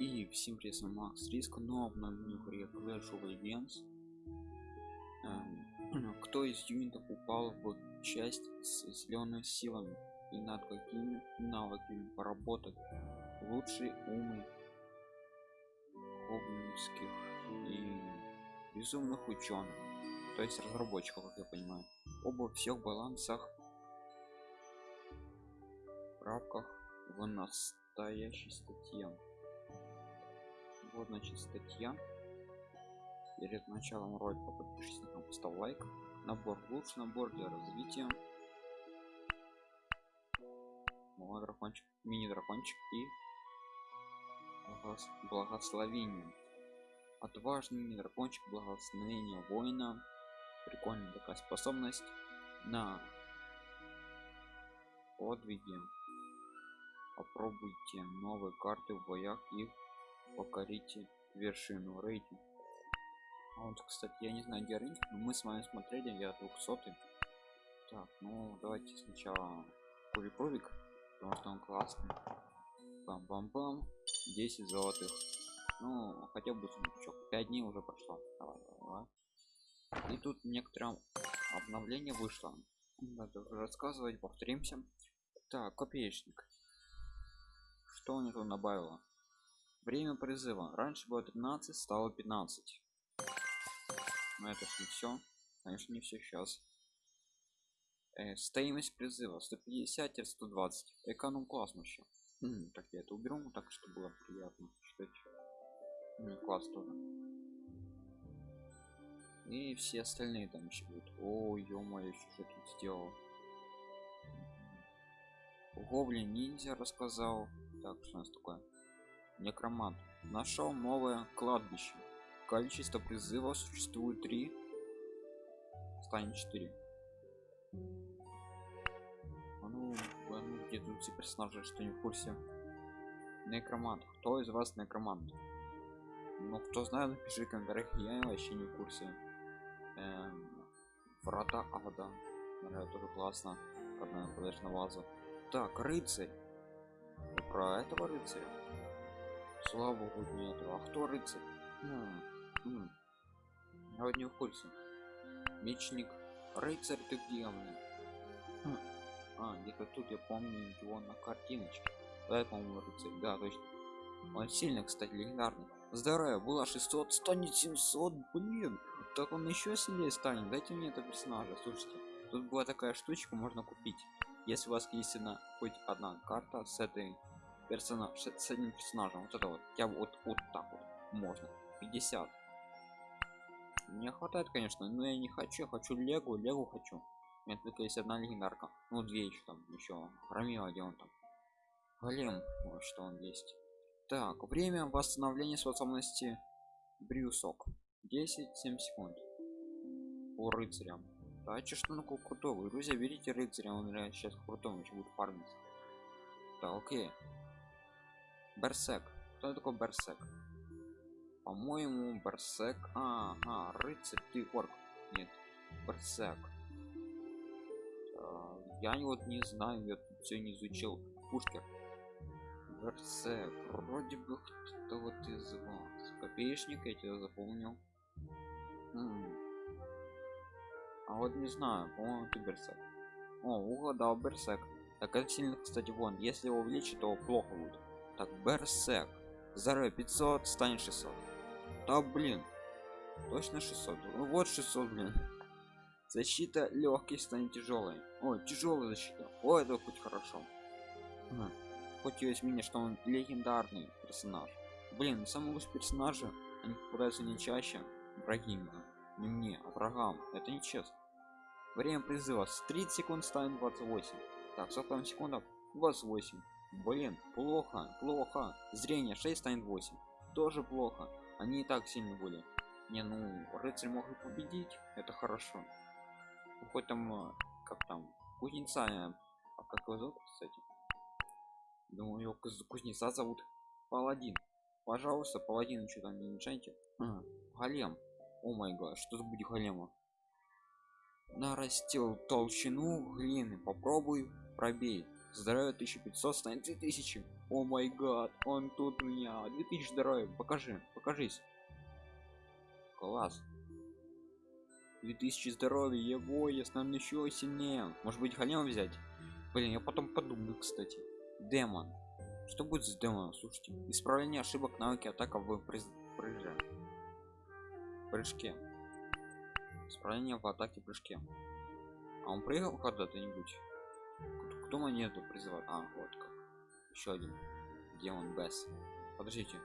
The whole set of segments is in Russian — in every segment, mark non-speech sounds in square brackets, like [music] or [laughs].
И всем привет, с вами Макс Риск, но в новом игре Clash of Legends. Эм, [clears throat] кто из юнитов упал в часть с зелеными силами и над какими навыками поработать лучшие умы гоблинских и безумных ученых, то есть разработчиков, как я понимаю, оба всех балансах в рамках в настоящей статье вот значит статья. Перед началом ролика подпишись на канал поставь лайк. Набор лучший набор для развития. Мой дракончик мини дракончик и благословение. Отважный мини дракончик благословение воина. Прикольная такая способность на подвиги. Попробуйте новые карты в боях и покорите вершину рейтинг а вот кстати я не знаю где рейтинг но мы с вами смотрели я 200 так ну давайте сначала кулипровик потому что он классный. Бам бам бам 10 золотых. Ну хотя бы сундучок 5 дней уже прошло. Давай, давай, давай. и тут некоторое обновление вышло. Надо рассказывать повторимся. Так копеечник. Что у него добавило время призыва. Раньше было 13 стало 15 но это не все конечно не все сейчас. Э, стоимость призыва. 150 120 эконом классно еще М, так я это уберу так что было приятно читать. Ну, класс тоже. И все остальные там еще будут. О ё-моё что тут сделал? Гоблин ниндзя рассказал. Так что у нас такое некромант. Нашел новое кладбище. Количество призывов существует 3 станет 4 а ну, а ну где тут все персонажи что не в курсе? Некромант. Кто из вас некромант? Ну кто знает напиши в комментариях. Я вообще не в курсе. Эм, врата ада. Это тоже классно. Подальше на вазу так рыцарь. Про этого рыцаря слава богу нету. А кто рыцарь? Хм, хм. я вот не в мечник. Рыцарь ты где мне хм. а где-то тут я помню его на картиночке. Да по-моему рыцарь. Да точно. Он сильный кстати легендарный. Здоровье было 600 станет 700 блин. Так он еще сильнее станет. Дайте мне это персонажа. Слушайте тут была такая штучка можно купить. Если у вас есть одна хоть одна карта с этой персонаж с одним персонажем. Вот это вот. Я вот вот так вот. Можно. 50 мне хватает конечно но я не хочу. Я хочу легу легу хочу. У меня только есть одна легендарка. Ну две еще там еще рамила где он там? Голем вот что он есть. Так время восстановления способности. Брюсок. 10 7 секунд. По рыцарям да че что такое крутого друзья берите рыцаря он сейчас крутом еще будет фармить да окей берсек кто такой берсек по-моему берсек а, а рыцарь ты орк. Нет берсек а, я вот не знаю я тут все не изучил. Пушкер. Берсек вроде бы кто-то вот из вас. Копеечник я тебя запомнил. М. -м. а вот не знаю по-моему ты берсек о угадал берсек так это сильно кстати вон. Если его увеличить то плохо будет так берсек здоровье 500 станет 600 да блин точно 600 ну, вот 600 блин. Защита легкий станет тяжелой. Ой тяжелая защита. О это хоть хорошо. Хм. хоть есть мнение что он легендарный персонаж. Блин самые лучшие персонажи они попадаются не чаще враги не мне а врагам. Это нечестно. Время призыва. С 30 секунд станет 28 так 40 секундов 28 блин плохо плохо. Зрение 6 станет 8 тоже плохо. Они и так сильно были. Не ну рыцарь мог и победить. Это хорошо. Ну, хоть там э, как там кузнеца э, а как его зовут кстати? Думаю его кузнеца зовут паладин. Пожалуйста паладин что там не мешайте а, голем. О май гад что за будет голема? Нарастил толщину глины попробуй пробей здоровье 1500 станет 2000 о май гад он тут у меня. 2000 здоровья покажи покажись. Класс. 2000 здоровья его я стану еще сильнее. Может быть хотел взять? Блин я потом подумаю кстати. Демон. Что будет с демоном? Слушайте исправление ошибок навыки атака в прыжке прыжке. Исправление в атаке прыжке. А он прыгал когда-то-нибудь кто монету призывает? А вот как. Еще один. Демон бес подождите.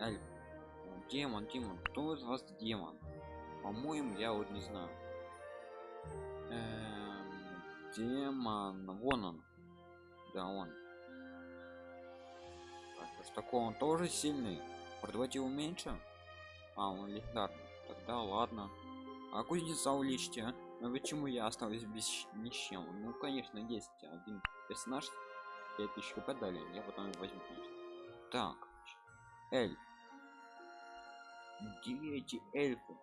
Эльф. демон демон. Кто из вас демон? По-моему я вот не знаю. Эм, демон. Вон он. Да он. Так, что такое он тоже сильный? Продавайте его меньше? А он легендарный. Тогда ладно. А кузнеца уличьте а? Но почему я осталась без ни с чем? Ну конечно есть один персонаж 5000 хп дали я потом возьму так эльф где эти эльфы?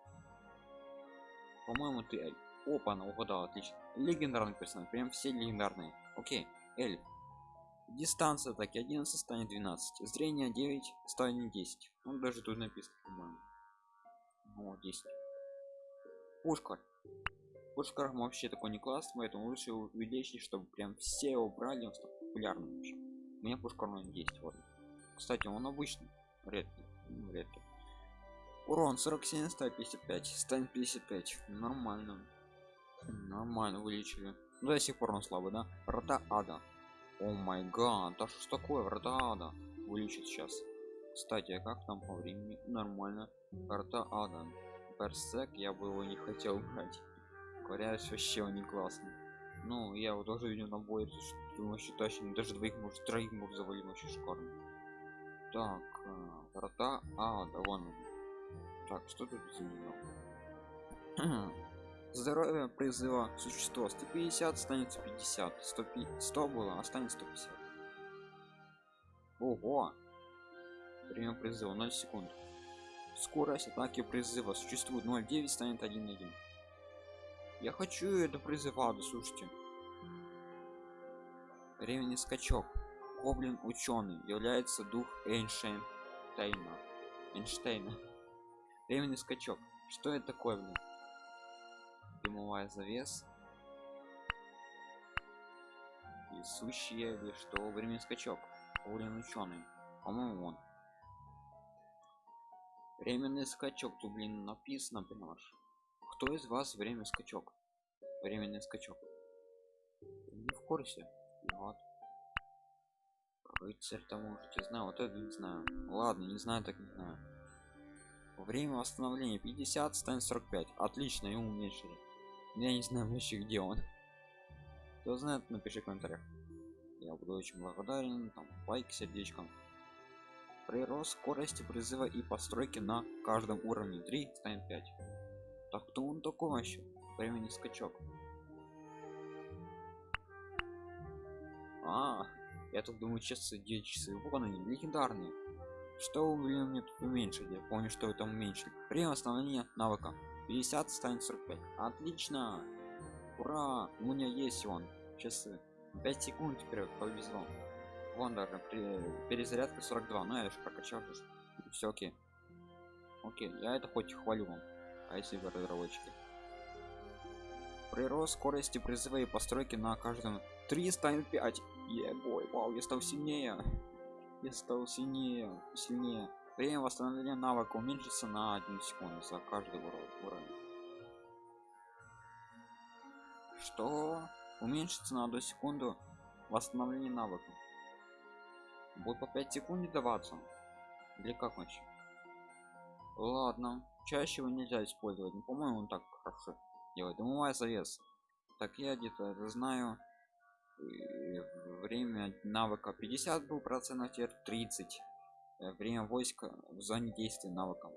По-моему ты эльф опа она угадала отлично. Легендарный персонаж прям все легендарные. Окей эльф дистанция так 11 станет 12 зрение 9 станет 10 ну даже тут написано по-моему. Ну 10 пушка пушкар вообще такой не класс поэтому лучше увеличить чтобы прям все его брали он стал популярным у меня пушкар он есть вот. Кстати он обычный редкий ну, редкий. Урон 47 155 станет 55 нормально. Нормально увеличили. Ну, до сих пор он слабый да? Врата ада. О май гад да что такое врата ада? Вылечит сейчас кстати а как там по времени? Нормально. Врата ада. Персек я бы его не хотел брать говорят вообще он не классный ну я его тоже видел на бой думаю что точно даже двоих может троих может завалить вообще шикарно. Так э, врата а да вон он. так что тут за [clears throat] здоровье призыва существо. 150 станет 150 100, 100 было останется 150 ого! Время призыва 0 секунд. Скорость атаки призыва существует 0,9 станет 1,1 я хочу это призывать слушайте. Временный скачок. Гоблин ученый. Является дух эйнштейна. Эйнштейна. Временный скачок. Что это такое блин? Дымовая завес несущие или что? Временный скачок. Гоблин ученый. По-моему он. Временный скачок тут блин написано понимаешь кто из вас время скачок? Временный скачок. Не в курсе? Вот. Рыцарь там можете знаю вот это не знаю. Ладно не знаю так не знаю. Время восстановления 50 станет 45 отлично и уменьшили. Я не знаю вообще где он. Кто знает напиши в комментариях. Я буду очень благодарен там лайк сердечком. Прирост скорости призыва и постройки на каждом уровне 3 станет 5 так кто он такой вообще? Времени скачок. А я тут думаю часы 9 часы вон они легендарные. Что блин мне тут уменьшить я помню что это уменьшили время восстановления навыка. 50 станет 45 отлично! Ура! У меня есть он. Часы 5 секунд теперь повезло. Вон даже при перезарядка 42 ну я же прокачал все окей. Окей я это хоть хвалю вам а если вы разработчики прирост скорости призыва и постройки на каждом 3 станет 5 ебой вау я стал сильнее. Я стал сильнее сильнее. Время восстановления навыка уменьшится на 1 секунду за каждый уровень. Что уменьшится на 1 секунду восстановление навыка? Будет по 5 секунд даваться. Или как вообще ладно чаще его нельзя использовать. Но по-моему он так хорошо делает. Дымовая завес так я где-то знаю время навыка 50 был процентов теперь 30 э, время войска в зоне действия навыком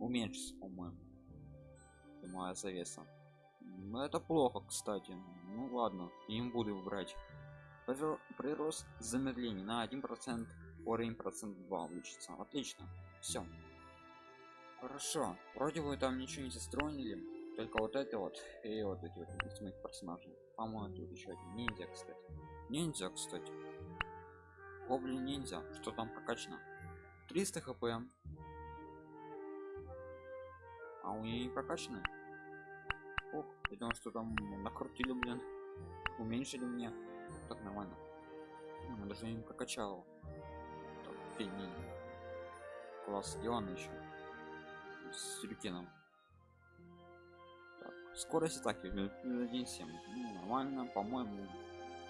уменьшится по-моему. Дымовая завеса. Но это плохо кстати. Ну ладно им буду брать. Прирост замедления на один процент уровень процент 2 увеличится. Отлично. Все хорошо вроде бы там ничего не застроили только вот это вот и вот эти вот из моих персонажей. По-моему тут еще один ниндзя кстати. Ниндзя кстати. Гоблин ниндзя. Что там прокачано? 300 хп. А у нее не прокачаны Ох, я думал что там накрутили блин. Уменьшили мне. Так нормально. Я даже не прокачал. Так, класс сделан еще с рюкином так, скорость атаки 1.7 ну, нормально по-моему.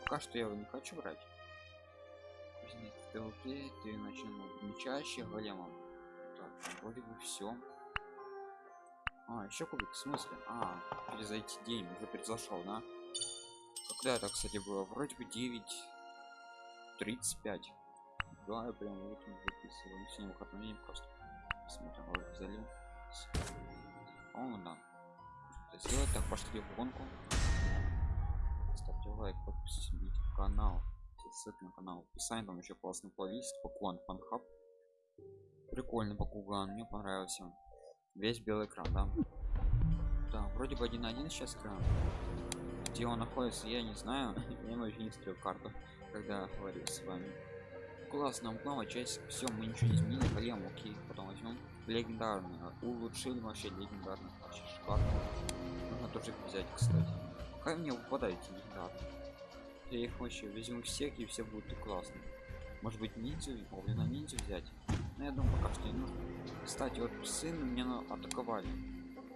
Пока что я его не хочу брать. Стрелки ты начнем чаще големом так вроде бы все а еще кубик в смысле? А перезайти день уже произошел да? Когда это кстати было? Вроде бы 9 35 да я прям вот записываю сегодня выходной день просто смотрим ролик залил о да. Это сделать так пошли в гонку. Ставьте лайк подписывайтесь на канал. Ссылка на канал. Описание там еще классный плейлист покуан фанхаб. Прикольный покуган мне понравился. Весь белый экран да. Да вроде бы один один сейчас экран. Где он находится я не знаю. [laughs] Я вообще не стрел карту когда говорю с вами классно новая часть все мы ничего не изменили голем окей потом возьмем легендарный улучшили вообще легендарный вообще шикарно. Нужно тоже взять кстати. Пока мне выпадают легендарные я их вообще возьму всех и все будут классные. Может быть ниндзю на ниндзю взять? Но я думаю пока что не нужно. Кстати вот псы меня атаковали.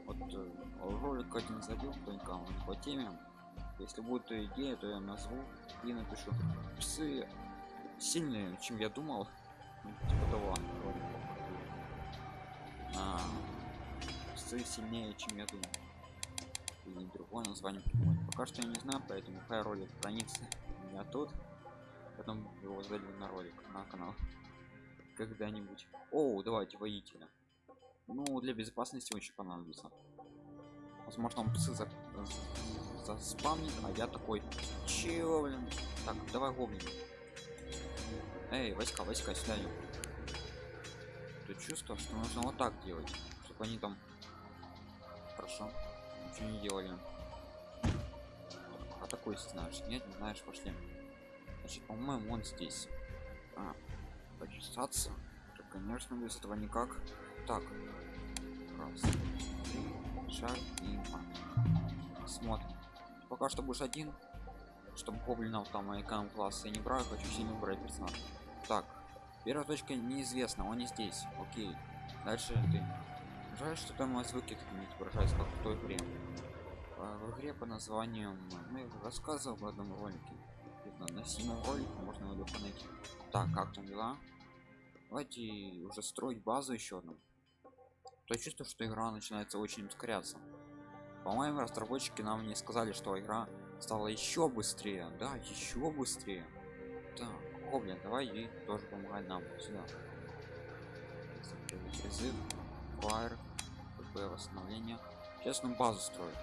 Вот э, ролик один забил только по теме. Если будет идея то я назову и напишу. Псы сильнее чем я думал. Ну, типа того а, псы сильнее чем я думал. Или другое название придумать. пока что я не знаю поэтому хай ролик хранится у меня тут. Потом его залью на ролик на канал. Когда-нибудь. О давайте воителя. Ну для безопасности очень понадобится. Возможно он псы за, заспамнит а я такой чего блин? Так давай гоблин эй войска войска сюда ты чувство что нужно вот так делать чтобы они там хорошо ничего не делали. А такой знаешь нет не знаешь пошли. Значит по моему он здесь. А, почесаться то, конечно без этого никак. Так. Раз шаг и два. смотрим. Пока что будешь один чтобы гоблинов там и класса я не брал хочу сильно брать персонаж так первая точка неизвестна он не здесь. Окей дальше ты. Жаль что там у нас выкид не отображается как в той игре. А, в игре по названию мы рассказывал в одном ролике. На седьмом ролике можно его легко найти так как там дела? Давайте уже строить базу еще одну. То чувство что игра начинается очень ускоряться по-моему разработчики нам не сказали что игра стала еще быстрее. Да еще быстрее. Так Гоблин, давай ей тоже помогай нам. Сюда. Призыв фаер ПП восстановление. Сейчас нам базу строит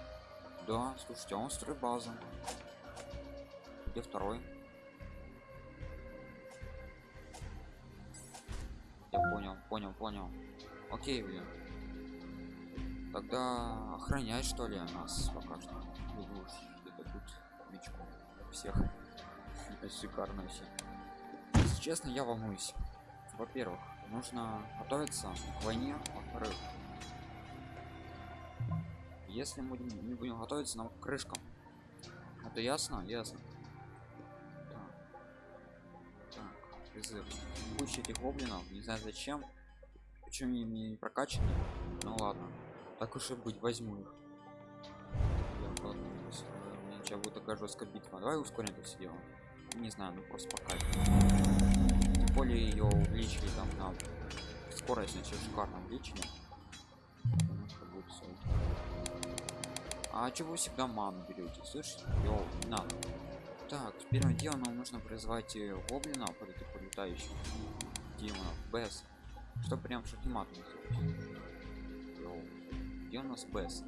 да слушайте он строит базу. Где второй? Я понял понял понял. Окей блин. Тогда охранять что ли нас пока что. Где-то тут мечку всех. [laughs] Шикарно все если честно я волнуюсь. Во-первых нужно готовиться к войне во-вторых если мы не будем готовиться нам крышкам. Это ясно? Ясно. Призыв. Куча этих гоблинов не знаю зачем. Почему они не прокачаны? Ну ладно. Так уж и быть возьму их. Сейчас будет такая жесткая битва. Давай ускорим это все дело. Не знаю ну просто пока тем более ее увеличили там на скорость значит шикарно увеличили а чего вы всегда ману берете слышите? Йоу, не надо. Так первым делом нам нужно призвать э, гоблина под этих полетающих демонов без что прям шахимат где у нас без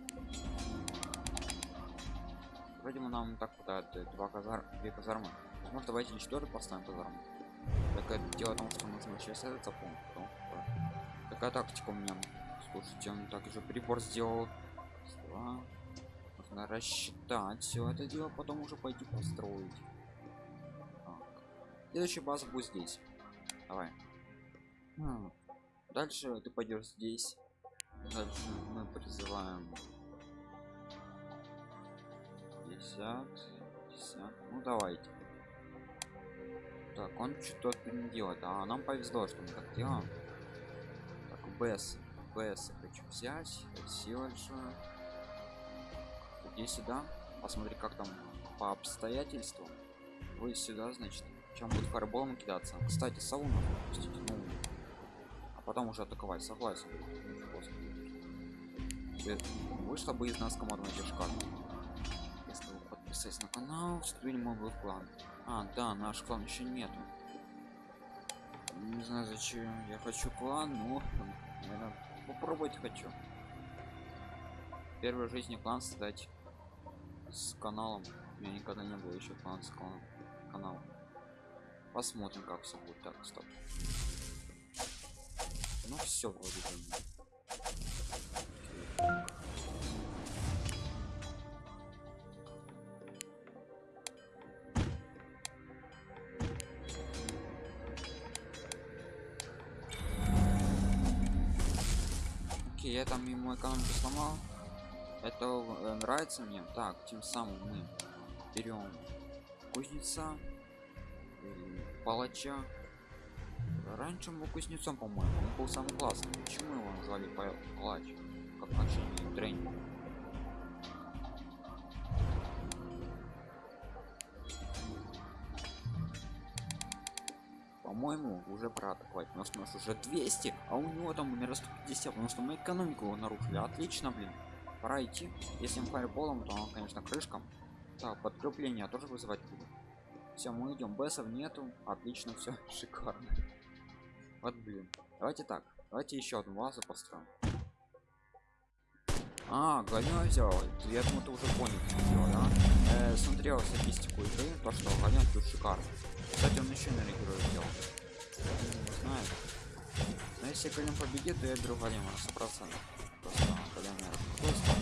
вроде мы нам так хватает э, два казар две казармы. Возможно давайте четвертый поставим казарму так это дело в том что нужно сейчас этот запомнить такая тактика у меня слушайте он также прибор сделал Два нужно рассчитать все это дело потом уже пойти построить Следующая база будет здесь. Давай. М, Дальше ты пойдешь здесь. Дальше мы призываем 50, 50. Ну давайте. Так, он что-то не делает. А нам повезло, что мы так делаем. Так, БС. БС хочу взять. Большое. Иди сюда. Посмотри, как там по обстоятельствам. Вы сюда, значит. Чем будет фарболом кидаться. Кстати, сауна выпустить. Ну, а потом уже атаковать. Согласен. Вышла бы из нас команда шкаф. Если вы подписались на канал, вступили мой клан. А, да, наш клан еще нету. Не знаю зачем я хочу клан, но наверное, попробовать хочу. Первой жизни клан создать с каналом. У меня никогда не было еще клан с кланом. Канал. Посмотрим, как все будет. Так, стоп. Ну все вроде бы. Окей, я там ему экономику сломал. Это э, нравится мне. Так, тем самым мы берем кузнеца, палача. Раньше он был кузнецом, по-моему, он был самый классный. Почему его назвали па- палач? Как начальник тренинг? По-моему, уже пора атаковать. У нас, у нас уже 200, а у него там умер 150, потому что мы экономику его нарушили. Отлично, блин. Пора идти. Если он фаерболом, то он, конечно, крышком. Так, подкрепление тоже вызывать буду. Все, мы идем. Бессов нету. Отлично, все, [laughs] шикарно. Вот, блин. Давайте так. Давайте еще одну вазу построим. А, голем взял. Я думаю, ты уже понял, что дело, да? Э, смотрел статистику игры, то что голем тут шикарно. Кстати, он еще на героя сделал. Не знаю. Но если голем победит, то я беру голема на 100%. Просто голем просто.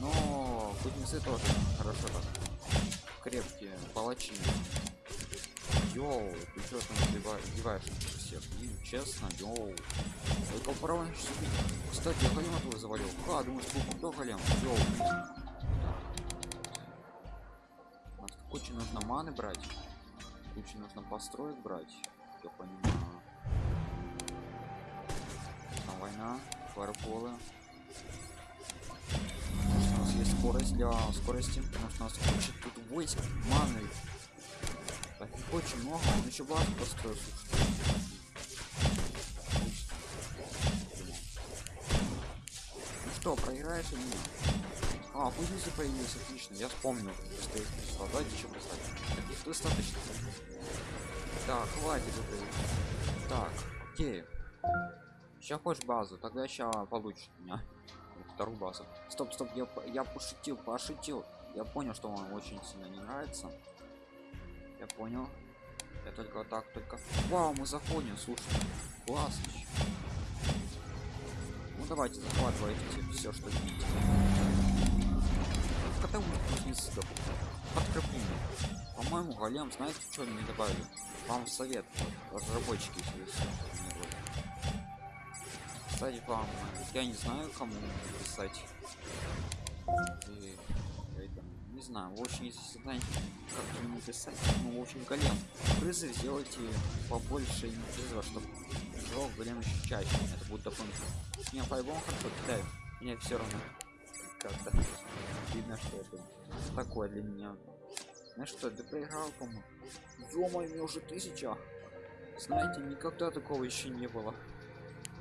Но кузнецы тоже хорошо так. Крепкие, палачи. Йоу, ты что там на всех? Блин, честно, йоу. Только право Кстати, я голема твой завалил. Ха, думаешь, кто голем? Йоу. Нас кучу нужно маны брать. Кучу нужно построить брать. Я понимаю. Там война, фаерболы. У нас есть скорость для скорости, потому что у нас куча тут войск, маны. Так, их очень много, он еще базу построил, слушай. Ну что, проиграешь или нет? А, кузницы появились, отлично, я вспомнил. Просто их прислал. Давайте еще прислать. Достаточно. Так, хватит это. Так, окей. Сейчас хочешь базу, тогда сейчас получишь у меня вторую базу. Стоп, стоп, я, я пошутил, пошутил. Я понял, что вам очень сильно не нравится. Я понял. Я только так, только... Вау, мы заходим, слушай. Классно. Ну давайте, захватывайте все, что видите. Мы кузнецы подкрепление. По-моему, голем, знаете, что мне добавили? Вам совет, разработчики, если. Кстати, вам, я не знаю, кому писать. И, это, не знаю, в общем, если знаете, как мне писать, ну, в общем, голем, призыв сделайте побольше не призыва, чтобы жёг голем еще чаще, это будет дополнительно. Не, по-любому хорошо кидаю, мне все равно как-то видно, что это такое для меня. Ну что, ты проиграл, по-моему? ё мне уже тысяча. Знаете, никогда такого еще не было.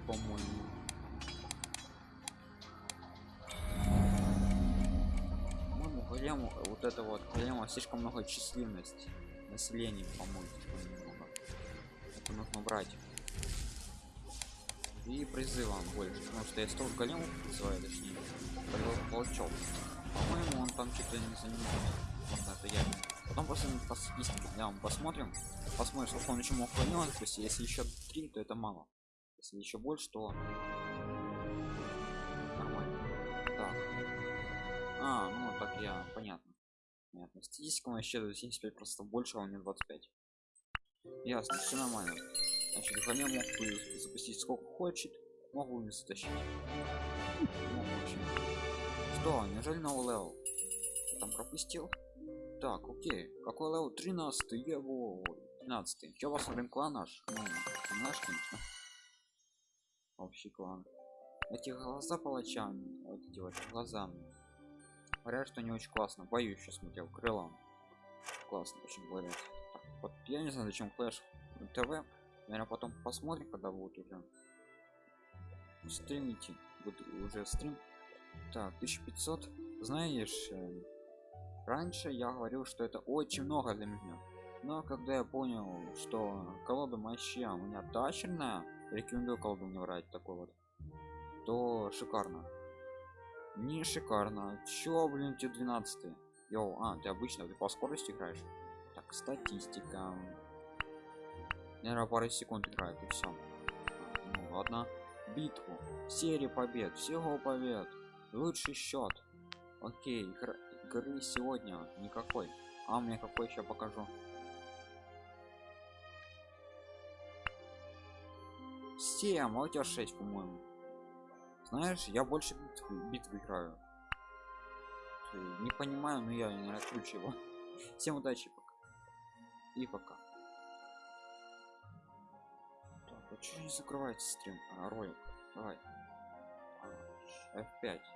По-моему. По-моему, голему, вот это вот голема слишком много численности. Населения, по-моему, немного. Это нужно брать. И призывам больше, потому что я столько големов призываю, точнее, волчок. По-моему, он там что-то не занимается. Можно это я. Потом просто по статистике, да, мы посмотрим. Посмотрим, сколько он еще мог големов. То есть, если еще три, то это мало. Если еще больше, то нормально. Так. А, ну так я понятно. Понятно. Статистика у меня считает 75 просто больше, а у него 25. Ясно, все нормально. Значит, Ганя мог запустить сколько хочет, могу не затащить. Мог вообще. Что, неужели новый level? Там пропустил? Так, окей. Какой level? 13 его. 13 Че посмотрим клан наш? Ну, наш, конечно. Общий клан. Эти глаза палача, вот эти вот глаза. Говорят, что не очень классно. Боюсь, сейчас смотрел крылом. Классно, очень говорят. Так, вот я не знаю, зачем Clash ТВ. Наверное, потом посмотрим, когда будет уже стримите. Будет уже стрим. Так, 1500. Знаешь, э, раньше я говорил, что это очень много для меня. Но когда я понял, что колода моща у меня тачерная, рекомендую колоду не врать такой вот, то шикарно. Не шикарно. Чё, блин, тебе 12 Йоу, а, ты обычно ты по скорости играешь. Так, статистика. Наверное, пару секунд играет и все. Ну ладно. Битву. Серия побед. Всего побед. Лучший счет. Окей, игр... игры сегодня никакой. А мне какой еще покажу. Семь, а у тебя 6, по-моему. Знаешь, я больше битв, битв играю. Не понимаю, но я не его. [laughs] Всем удачи пока. И пока. Так, а что не закрывается стрим? А, ролик. Давай. А, F5.